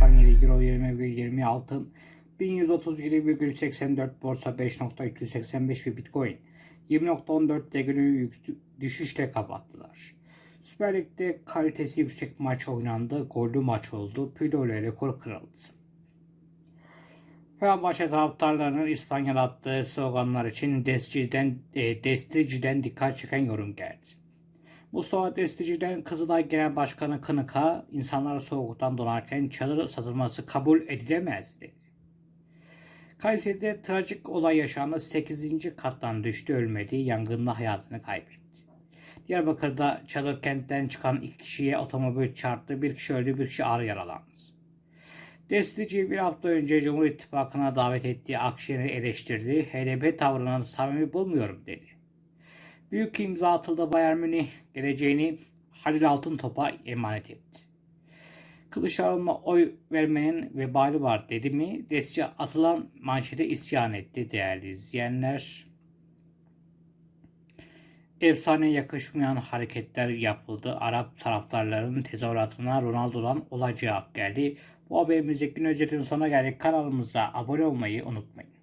97 Euro 20,20 altın 1137,84 borsa 5.385 ve Bitcoin 20.14'te günü düşüşle kapattılar. Süper Lig'de kalitesi yüksek maç oynandı. Gollü maç oldu. Pilo ile rekor kırıldı. Fenerbahçe taraftarlarının İspanya'da attığı sloganlar için Destici'den, e, Destici'den dikkat çeken yorum geldi. Mustafa Destici'den Kızılay Genel Başkanı Kınık'a insanlar soğuktan donarken çadır satılması kabul edilemez dedi. Kayseri'de trajik olay yaşandı. 8. kattan düştü ölmedi. Yangında hayatını kaybetti. Diyarbakır'da çadır kentten çıkan iki kişiye otomobil çarptı. Bir kişi öldü, bir kişi ağır yaralandı. Destici bir hafta önce Cumhur İttifakı'na davet ettiği Akşener'i eleştirdi. HDP tavrını samimi bulmuyorum dedi. Büyük imza atıldı Bayern Münih geleceğini Halil Altıntop'a emanet etti. Kılıçdaroğlu'na oy vermenin vebali var dedi mi? Destici atılan manşete isyan etti değerli izleyenler. Efsane yakışmayan hareketler yapıldı. Arap taraftarların tezahüratına Ronaldo'dan olay geldi. Bu haberimizde gün özetinin sonuna geldik. Kanalımıza abone olmayı unutmayın.